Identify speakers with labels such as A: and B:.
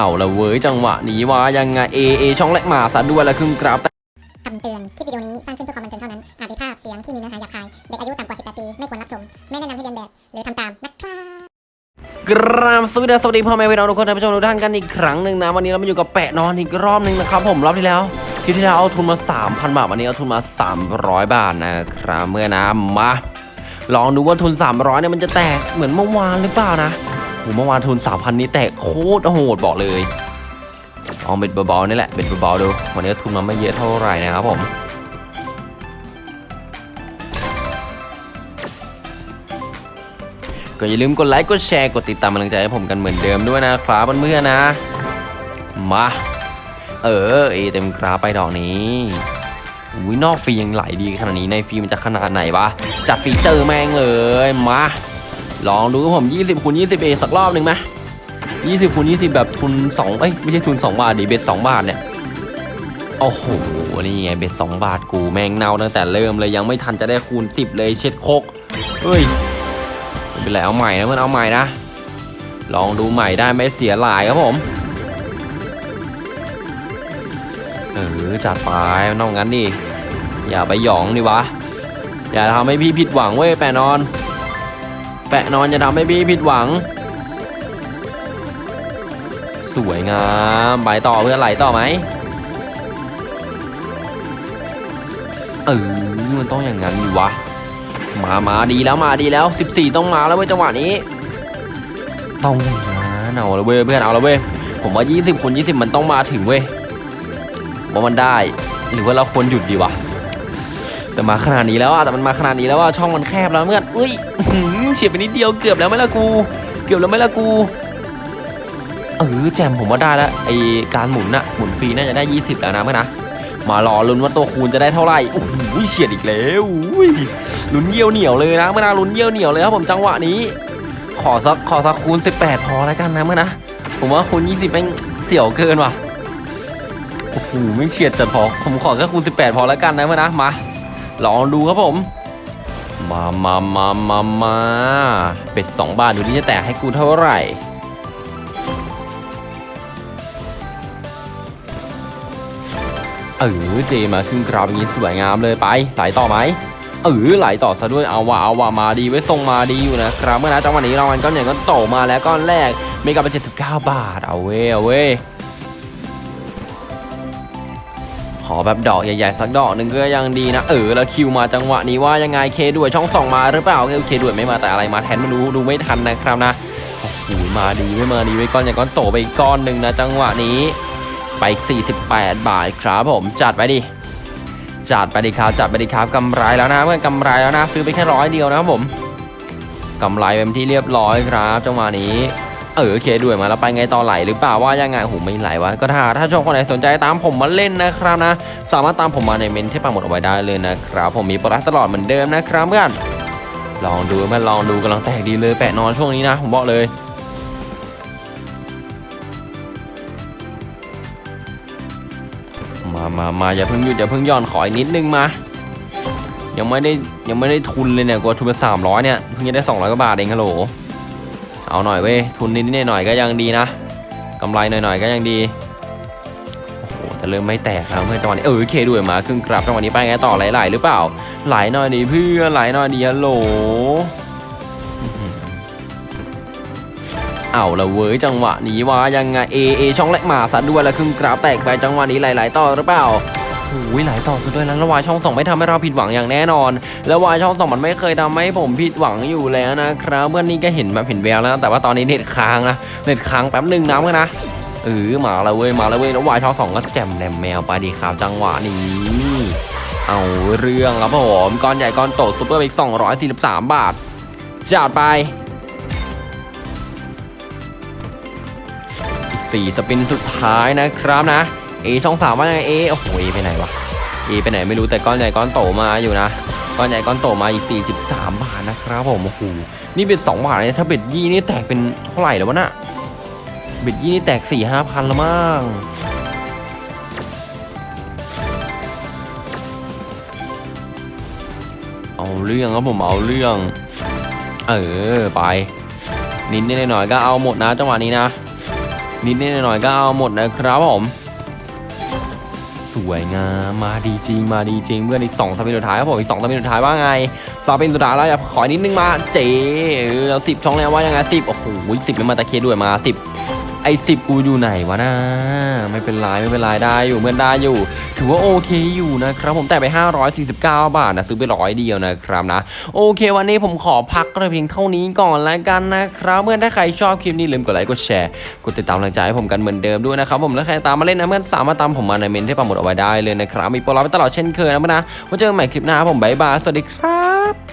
A: เอาละเว้ยจังหวะนี้ว่ายังไงเอเอช่องแรกมาซะด้วยละครึ่งกราฟแต่
B: คำเตือน คลิปวิดีโอนี้สร้างขึ้นเพื่อความบันเทิงเท่านั้น อาจมีภาพเสียงที่มีเนื้อหาหยาบคาย เด็กอายุต่ำกว่า 18 ปี ไม่ควรรับชม ไม่แนะนำให้เรียนแบบ หรือทำตาม นะครับ
A: กราบสวัสดีสวัสดีพ่อแม่พี่น้องทุกคนท่านผู้ชมทุกท่านกันอีกครั้งหนึ่งนะ วันนี้เรามาอยู่กับแปะนอนอีกรอบหนึ่งนะครับผมรอบที่แล้วคลิปที่แล้วเอาทุนมา 3,000 บาท วันนี้เอาทุนมา 300 บาทนะครับเมื่อนะมาลองดูว่าทุน 300เนี่ยมันจะแตกเหมือนเมื่อวานหรือเปล่านะ หเมื่อวานทุน3,000นี้แตกโคตรโหดบอกเลยเอาเบ็ดเบาๆนี่แหละเบ็ดเบาๆดูวันนี้ทุนมาไม่เยอะเท่าไหร่นะครับผมก็อย่าลืมกดไลค์กดแชร์กดติดตามกำลังใจให้ผมกันเหมือนเดิมด้วยนะครับเพื่อนๆนะ มา เออเอเต็มกราไปดอกนี้อุ้ยนอกฟรียังไหลดีขนาดนี้ในฟรีมันจะขนาดไหนวะจัดฟีเจอร์แม่งเลยมา ลองดูครับผม 20คูณ20 เอสักรอบหนึ่งไหม20คูณ20 แบบทุน2เอ้ยไม่ใช่ทุน 2 บาทดิเบ็ด2บาทเนี่ยโอ้โหนี่ไงเบ็ด2บาทกูแม่งเน่าตั้งแต่เริ่มเลยยังไม่ทันจะได้คูณ 10 เลยเช็ดโคกเฮ้ยเป็นไรเอาใหม่นะเพื่อนเอาใหม่นะ ลองดูใหม่ได้ไม่เสียหลายครับผมเออจัดไปนองงั้นดิอย่าไปหยองดิวะอย่าทำให้พี่ผิดหวังเว้ยแปะนอน แปะนอนอย่าทำให้พี่ผิดหวัง สวยงามไปต่อเพื่อนไหลต่อไหมเออมันต้องอย่างนั้นดิวะ มามาดีแล้วมาดีแล้ว 14 ต้องมาแล้วเว้ยจังหวะนี้ ต้องอย่างนั้นเอาละเว้ยเพื่อนเอาละเว้ยผมว่า 20คูณ20 มันต้องมาถึงเว้ยว่ามันได้ หรือว่าเราควรหยุดดีวะ แต่มาขนาดนี้แล้วอะแต่มันมาขนาดนี้แล้วอะช่องมันแคบแล้วเพื่อนอุ้ยอื้อหือเฉียดไปนิดเดียวเกือบแล้วไหมล่ะกู เกือบแล้วไหมล่ะกูเออแจมผมว่าได้แล้วไอการหมุนน่ะหมุนฟรีน่าจะได้ 20 แล้วนะเพื่อนนะมารอลุ้นว่าตัวคูณจะได้เท่าไหร่โอ้โหเฉียดอีกแล้วอุ้ยลุ้นเยี่ยวเหนียวเลยนะเมื่อนาลุ้นเยี่ยวเหนียวเลยครับผมจังหวะนี้ ขอสักขอสักคูณ 18 พอแล้วกันนะเมื่อนะผมว่าคูณ 20แม่งเสี่ยวเกินว่ะโอ้โหไม่เฉียดจัดพอผมขอแค่คูณ 18 พอแล้วกันนะเมื่อนะมา ลองดูครับผม มามามามามาเป็ดสองบาทดูที่จะแตกให้กูเท่าไหร่เออเจมาขึ้นกราฟอย่างนี้สวยงามเลยไปไหลต่อไหมเออไหลต่อซะด้วยเอาว่ะเอาว่ะมาดีไว้ทรงมาดีอยู่นะครับเมื่อนะจังหวะนี้รางวัลก้อนใหญ่ก็โตมาแล้วก้อนแรกเมกะเป็น79บเก้าบาทเอาเว้ยเอาเว้ ขอแบบดอกใหญ่ๆสักดอกหนึ่งก็ยังดีนะ เออแล้วคิวมาจังหวะนี้ว่ายังไงเคด้วยช่องสองมาหรือเปล่าเคด้วยไม่มาแต่อะไรมาแทนไม่รู้ดูไม่ทันนะครับนะโอ้โหมาดีไม่มาดีไว้ก้อนใหญ่ก้อนโตไปอีกก้อนหนึ่งนะจังหวะนี้ ไปอีก48 บาทครับผมจัดไปดิจัดไปดิครับจัดไปดิครับกำไรแล้วนะเพื่อนกำไรแล้วนะซื้อไปแค่ร้อยเดียวนะครับผมกำไรเป็นที่เรียบร้อยครับจังหวะนี้ เออโอเคด้วยมาแล้วไปไงต่อไหลหรือเปล่าว่ายังไงโหไม่ไหลวะก็ถ้าถ้าชมคนไหนสนใจตามผมมาเล่นนะครับนะ สามารถตามผมมาในเมนที่ปังหมดเอาไว้ได้เลยนะครับผมมีโปรดักตลอดเหมือนเดิมนะครับเพื่อนลองดูมาลองดูกำลังแตกดีเลยแปะนอนช่วงนี้นะผมบอกเลยมามามาอย่าเพิ่งหยุดอย่าเพิ่งย่อนขออีกนิดนึงมา ยังไม่ได้ยังไม่ได้ทุนเลยเนี่ยกว่าทุนไปสามร้อยเนี่ยเพิ่งจะได้สองร้อยกว่าบาทเองฮัลโหล เอาหน่อยเว้ยทุนนิดนิดหน่อยก็ยังดีนะกำไรหน่อยๆก็ยังดีโอ้โหแต่เริ่มไม่แตกแล้วเมื่อจังหวะนี้เออเคด้วยมาครึ่งกลับจังหวะนี้ไปไงต่อไหลๆหรือเปล่า ไหลหน่อยดิเพื่อนไหลหน่อยดิฮัลโหลอื้อหือเอาละเว้ยจังหวะนี้ว่ายังไงเอเอช่องแรกมาซะด้วยแล้วครึ่งกราฟแตกไปจังหวะนี้ไหลๆต่อหรือเปล่า โอ้ยหลายต่อซะด้วยแล้วแล้ววายช่องสองไม่ทำให้เราผิดหวังอย่างแน่นอน แล้ววายช่องสองมันไม่เคยทำให้ผมผิดหวังอยู่แล้วนะครับเมื่อนนี้ก็เห็นแบบเห็นแววแล้ว แต่ว่าตอนนี้เน็ตค้างนะเน็ตค้างแป๊บหนึ่งนะเพื่อนนะเออมาแล้วเว้ยมาแล้วเว้ยแล้ววายช่องสองก็แจ่มแหนมแมวไปดีครับจังหวะนี้เอาเรื่องครับผมก้อนใหญ่ก้อนโตซุปเปอร์อีก243บาทจัดไปสี่สปินสุดท้ายนะครับนะ เอช่องสามว่าไงเอโอ้โหเอไปไหนวะเอไปไหนไม่รู้แต่ก้อนใหญ่ก้อนโตมาอยู่นะก้อนใหญ่ก้อนโตมาอีก 43 บาทนะครับผมโอ้โหนี่เป็น2บาทเนี่ยถ้าเบ็ดยี่นี่แตกเป็นเท่าไหร่แล้ววะน่ะเบ็ดยี่นี่แตก4 5พันแล้วมั้งเอาเรื่องครับผมเอาเรื่อง เออไป นิดนิดหน่อยก็เอาหมดนะจังหวะนี้นะ นิดนิดหน่อยก็เอาหมดนะครับผม สวยงามมาดีจริงมาดีจริงเพื่อนอีกสองสปินสุดท้ายครับผมอีกสองสปินสุดท้ายว่าไงสปินสุดท้ายแล้วอย่าขอนิดนึงมาเจ๋เออสิบช่องแล้วว่ายังไงสิบโอ้โหสิบแม่มาตะเคด้วยมาสิบ อ้สิบกูอยู่ไหนวะนะไม่เป็นไรไม่เป็นไรได้อยู่เพื่อนได้อยู่ ถือว่าโอเคอยู่นะครับ ผมแต่ไป 549 บาทนะซื้อไปร้อยเดียวนะครับนะ โอเค วันนี้ผมขอพักกระเพียงเท่านี้ก่อนแล้วกันนะครับเพื่อนถ้าใครชอบคลิปนี้ลืมกดไลค์กดแชร์กดติดตามกำลังใจให้ผมกันเหมือนเดิมด้วยนะครับผมแล้วใครตามมาเล่นนะเพื่อนสามารถตามผมมาในเมนที่ปักหมุดเอาไว้ได้เลยนะครับมีโปรลับไปตลอดเช่นเคยนะเพื่อนนะไว้เจอกันใหม่คลิปหน้าผมบ๊ายบายสวัสดีครับ